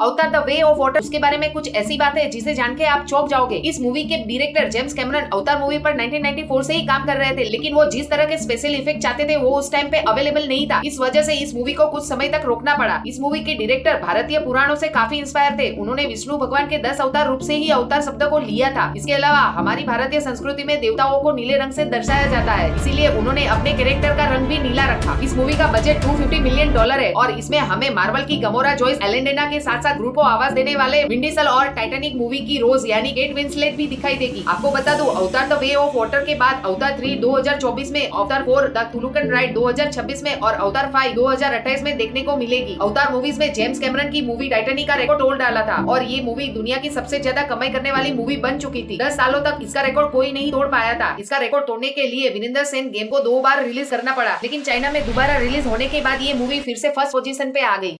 अवतार the way of water उसके बारे में कुछ ऐसी बात है जिसे जान के आप चौक जाओगे। इस मूवी के director James Cameron Avatar movie पर 1994 से ही काम कर रहे थे, लेकिन वो जिस तरह के स्पेशल इफ़ेक्ट चाहते थे, वो उस टाइम पे अवेलेबल नहीं था। इस वजह से इस मूवी को कुछ समय तक रोकना पड़ा। इस मूवी के डायरेक्टर भारतीय पुराणों से काफ़ी इंस्पायर थे। उन्होंने विष्णु भगवान के दस अवतार रूप से ही अवतार शब्द को लिया था। इसके अलावा हमारी भारतीय संस्कृति में देवताओं को नीले रंग से दर्शाया जाता है। इसीलिए उन्होंने अपने कैरेक्टर का रंग भी नीला रखा। इस मूवी का बजट 250 मिलियन डॉलर है और इसमें हमें मार्वल की गमोरा जॉइस एलेंडेना के साथ साथ ग्रुप को आवाज़ देने वाले विंडीसल और टाइटेनिक मूवी की रोज, यानी गेट विंसलेट भी दिखाई देगी। आपको बता दो अवतार द वे ऑफ़ वाटर के बाद अवतार थ्री 2024 में अवतार फोर द तुलुकन राइड 2026 में और अवतार फाइव 2028 में देखने को मिलेगी। अवतार मूवीज़ में जेम्स कैमरन की मूवी टाइटेनिक का रिकॉर्ड तोड़ डाला था और ये मूवी दुनिया की सबसे ज़्यादा कमाई करने वाली मूवी बन चुकी थी। दस सालों तक इसका रिकॉर्ड कोई नहीं तोड़ पाया था। इसका रिकॉर्ड तोड़ने के लिए विनिंदर सेन गेम को दो बार रिलीज़ करना पड़ा, लेकिन चाइना में दोबारा रिलीज़ होने के बाद ये मूवी फिर से फ़र्स्ट पोजीशन पे आ गई।